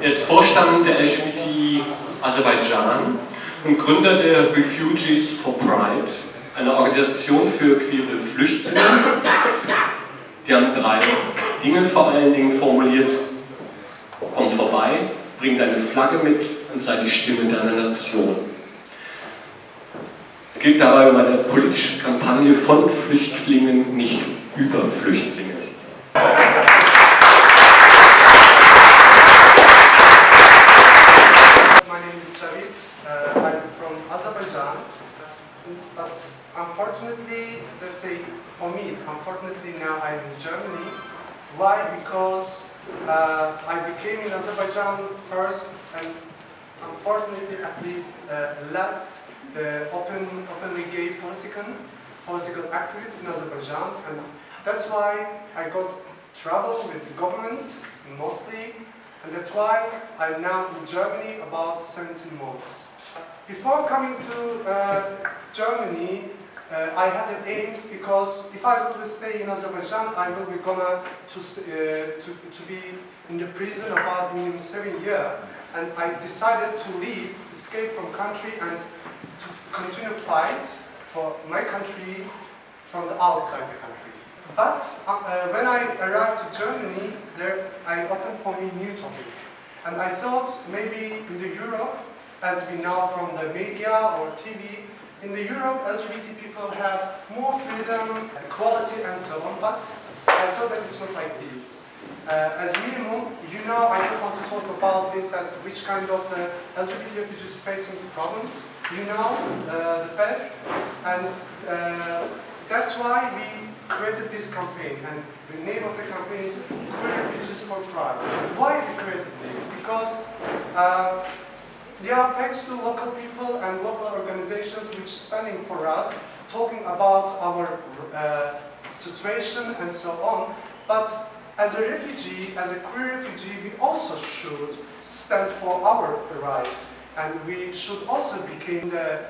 Er ist Vorstand der LGBT Aserbaidschan und Gründer der Refugees for Pride, einer Organisation für queere Flüchtlinge. Die haben drei Dinge vor allen Dingen formuliert. Komm vorbei, bring deine Flagge mit und sei die Stimme deiner Nation. Es geht dabei um eine politische Kampagne von Flüchtlingen, nicht über Flüchtlinge. For unfortunately now I'm in Germany. Why? Because uh, I became in Azerbaijan first and unfortunately at least uh, last the open, openly gay political, political activist in Azerbaijan and that's why I got trouble with the government mostly and that's why I'm now in Germany about 17 months. Before coming to uh, Germany, uh, I had an aim because if I will stay in Azerbaijan, I will be gonna to, uh, to, to be in the prison about minimum seven years. And I decided to leave, escape from country and to continue fight for my country from the outside the country. But uh, when I arrived to Germany, there I opened for me new topic. And I thought maybe in the Europe, as we know from the media or TV, in the Europe, LGBT people have more freedom, equality and so on, but I saw that it's not like this. Uh, as minimum, you know, I don't want to talk about this, that which kind of uh, LGBT refugees facing problems. You know uh, the best, and uh, that's why we created this campaign, and the name of the campaign is Queer Refugees for Pride. Why we created this? Because uh, yeah, thanks to local people and local organizations which standing for us, talking about our uh, situation and so on. But as a refugee, as a queer refugee, we also should stand for our rights. And we should also become the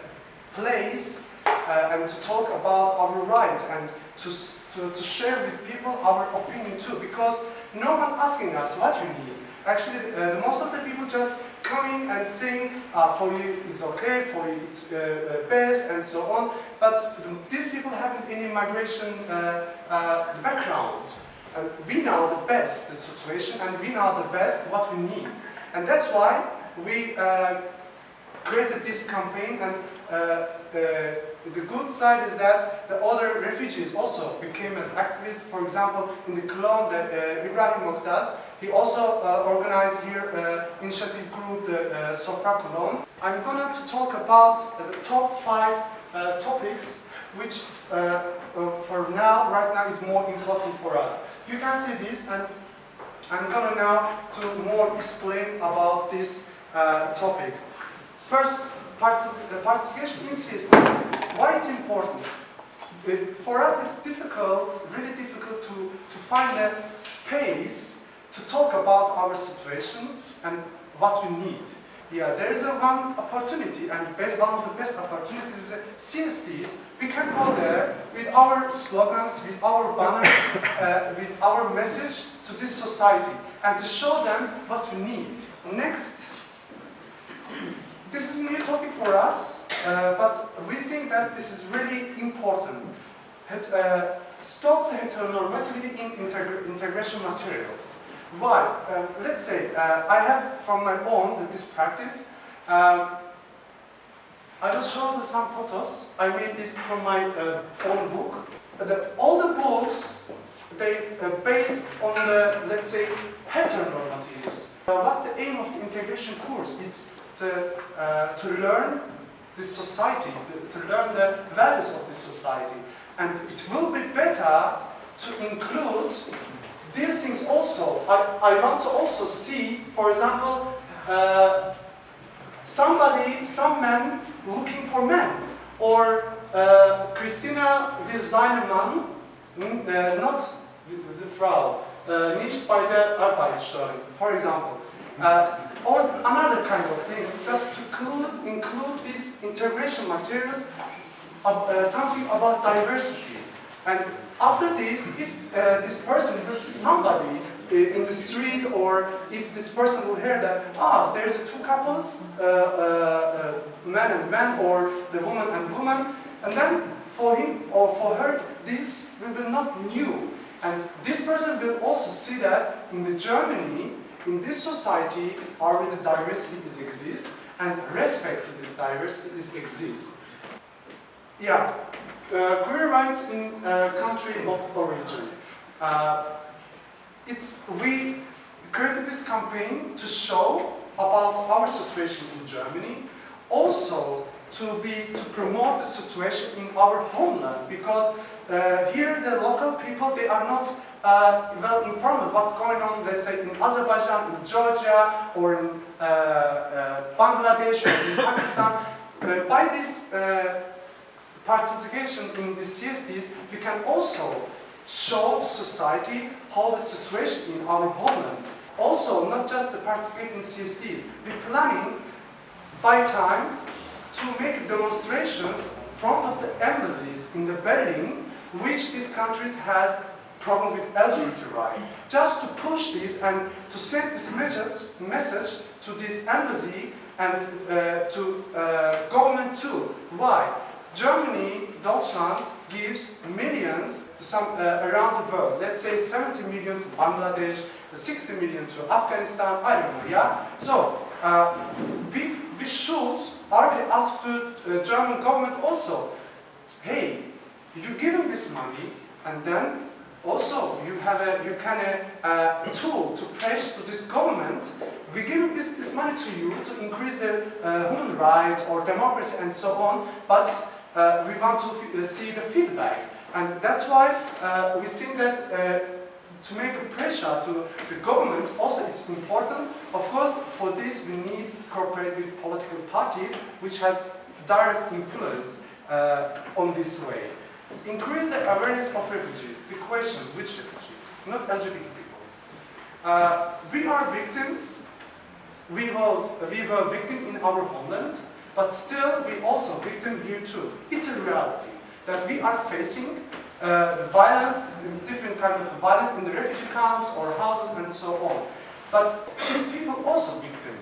place uh, and to talk about our rights and to, to, to share with people our opinion too. Because no one asking us what we need. Actually, uh, most of the people just coming and saying, uh, for you is okay, for you it's uh, uh, best, and so on. But these people haven't any migration uh, uh, background. And we know the best the situation, and we know the best what we need. And that's why we uh, created this campaign, and the, the good side is that the other refugees also became as activists. For example, in the Cologne, the, Ibrahim Moqtad, he also uh, organized here uh, initiative group, the uh, Cologne. I'm going to talk about the top five uh, topics which uh, uh, for now, right now, is more important for us. You can see this and I'm going now to more explain about these topics. First, participation in systems. Why it's important? For us, it's difficult, really difficult to, to find a space to talk about our situation and what we need. Yeah, there is a one opportunity, and one of the best opportunities is CSDs. We can go there with our slogans, with our banners, uh, with our message to this society, and to show them what we need. Next, this is a new topic for us, uh, but we think that this is really important. uh, stop the heteronormativity in integ integration materials. Why? Um, let's say uh, I have from my own this practice. Um, I will show you some photos. I made this from my uh, own book. The, all the books they uh, based on the let's say heteronormatives. Uh, what the aim of the integration course is to uh, to learn this society, to, to learn the values of this society, and it will be better to include these things also, I, I want to also see, for example, uh, somebody, some man looking for men, or uh, Christina will seinen mm, uh, not the Frau, uh, nicht bei der Arbeitsstelle, for example. Uh, or another kind of things, just to include, include these integration materials, uh, something about diversity. And after this, if uh, this person will see somebody uh, in the street or if this person will hear that, ah, there's two couples, uh, uh, uh, man and man or the woman and woman, and then for him or for her, this will be not new. And this person will also see that in the Germany, in this society, already diversity is exist and respect to this diversity is exist. Yeah, uh, queer rights in uh, country of origin. Uh, it's, we created this campaign to show about our situation in Germany, also to be to promote the situation in our homeland because uh, here the local people they are not uh, well informed what's going on let's say in Azerbaijan, in Georgia or in uh, Bangladesh or in Pakistan. By this participation in the CSDs we can also show the society how the situation in our homeland. Also not just to participate in CSDs, we're planning by time to make demonstrations front of the embassies in the Berlin, which these countries has problem with LGBT rights. Just to push this and to send this message, message to this embassy and uh, to uh, government too. Why? Germany, Deutschland gives millions to some uh, around the world. Let's say 70 million to Bangladesh, 60 million to Afghanistan, I don't know, yeah? So, uh, we, we should Arby asked the uh, German government also, hey, you're giving this money and then also you have a you can a, a tool to press to this government. We're giving this, this money to you to increase the uh, human rights or democracy and so on, but uh, we want to uh, see the feedback. And that's why uh, we think that uh, to make a pressure to the government, also it's important. Of course, for this we need cooperate with political parties, which has direct influence on this way. Increase the awareness of refugees. The question, which refugees? Not LGBT people. We are victims. We were, we were victim in our homeland, but still we also victim here too. It's a reality that we are facing uh, violence, different kind of violence in the refugee camps or houses and so on. But these people also victim,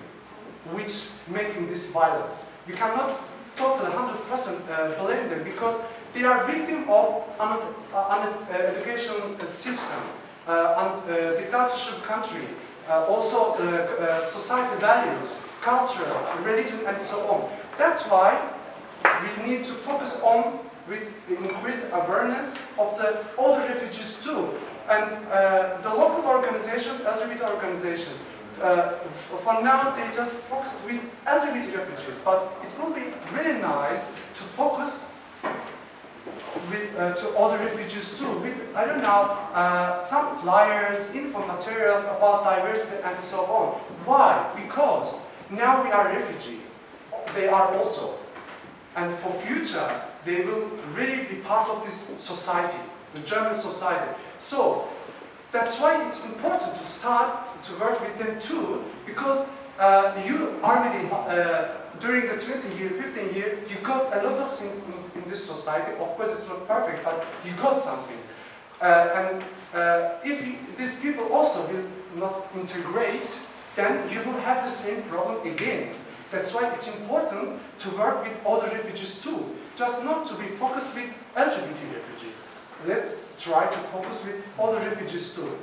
which making this violence. We cannot totally 100% uh, blame them because they are victim of an, uh, uh, education system, uh, uh, dictatorship country, uh, also society values, culture, religion and so on. That's why we need to focus on with increased awareness of the other refugees too. And uh, the local organizations, LGBT organizations, uh, for now they just focus with LGBT refugees, but it will be really nice to focus with, uh, to other refugees too, with, I don't know, uh, some flyers, info materials about diversity and so on. Why? Because now we are refugee. They are also. And for future, they will really be part of this society, the German society. So that's why it's important to start to work with them too, because uh, you already, uh, during the 20 year, 15 year, you got a lot of things in, in this society. Of course, it's not perfect, but you got something. Uh, and uh, if you, these people also will not integrate, then you will have the same problem again. That's why it's important to work with other refugees too just not to be focused with LGBT refugees. Let's try to focus with other refugees too.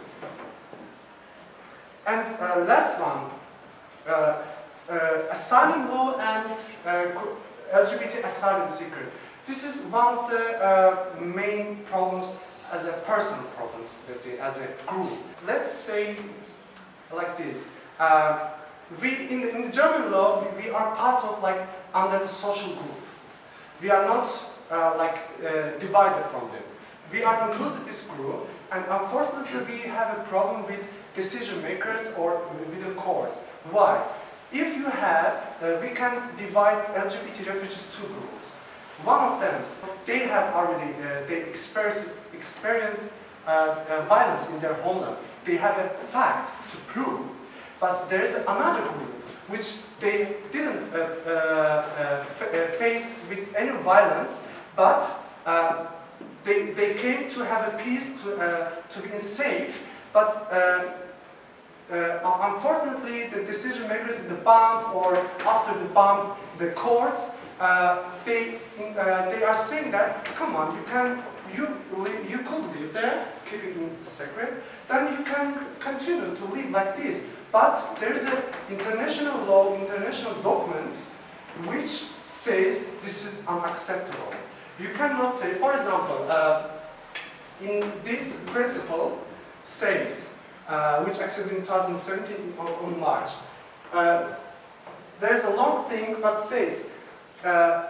And uh, last one, uh, uh, asylum law and uh, LGBT asylum seekers. This is one of the uh, main problems as a personal problems, let's say, as a group. Let's say it's like this. Uh, we, in the, in the German law, we, we are part of like, under the social group. We are not uh, like uh, divided from them. We are included this group, and unfortunately we have a problem with decision makers or with the courts. Why? If you have, uh, we can divide LGBT refugees two groups. One of them, they have already, uh, they experienced, experienced uh, uh, violence in their homeland. They have a fact to prove. But there is another group which they didn't uh, uh, uh, face with any violence, but they, they came to have a peace, to, uh, to be safe, but uh, uh, unfortunately the decision makers in the BAMF or after the BAMF, the courts, uh, they, uh, they are saying that, come on, you can, you, you could live there, keep it secret, then you can continue to live like this. But there is an international law, international documents, which says this is unacceptable. You cannot say, for example, uh, in this principle says, uh, which accepted in 2017 on, on March, uh, there's a long thing but says, uh,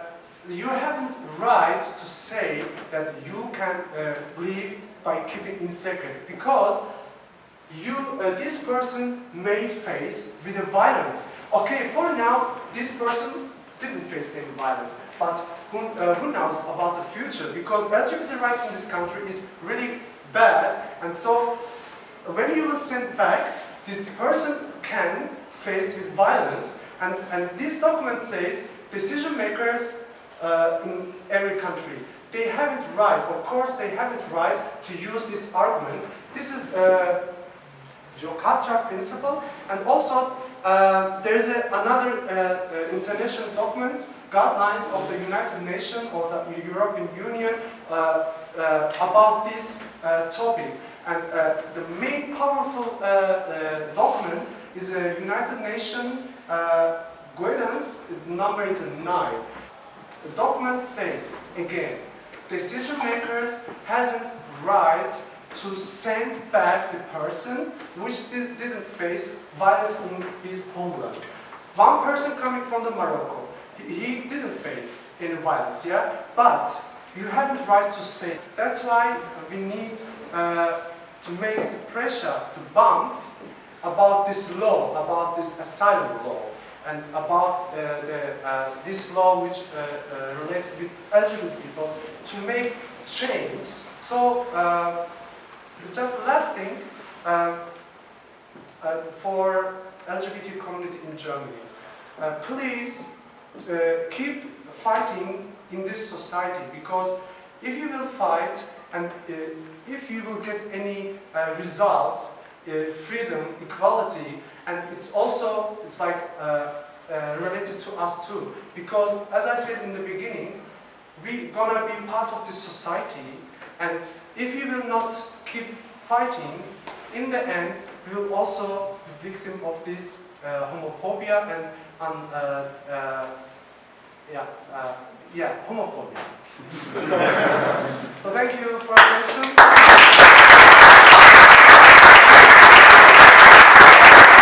you have right to say that you can uh, live by keeping in secret because you, uh, this person may face with a violence. Okay, for now, this person didn't face any violence, but who, uh, who knows about the future? Because LGBT rights in this country is really bad, and so when you will send back, this person can face with violence, and, and this document says decision makers uh, in every country, they haven't right, of course they haven't right to use this argument. This is uh, Yogyakarta principle, and also uh, there is another uh, uh, international document, guidelines of the United Nations or the European Union uh, uh, about this uh, topic. And the main powerful document is a United Nations guidance. Its number is nine. The document says again, decision makers hasn't rights to send back the person which di- didn't face violence in his homeland. One person coming from the Morocco, he, he didn't face any violence, yeah? But you haven't right to say. That's why we need uh, to make the pressure to BAMF about this law, about this asylum law, and about uh, the, uh, this law which uh, uh, related with LGBT people to make change. So, uh, just last thing, uh, uh, for LGBT community in Germany, uh, please uh, keep fighting in this society because if you will fight and uh, if you will get any uh, results, freedom, equality, and it's also it's like related to us too. Because as I said in the beginning, we gonna be part of this society and if you will not keep fighting, in the end, we will also be victim of this uh, homophobia and um, uh, uh, yeah, uh, yeah, homophobia. so, so thank you for attention.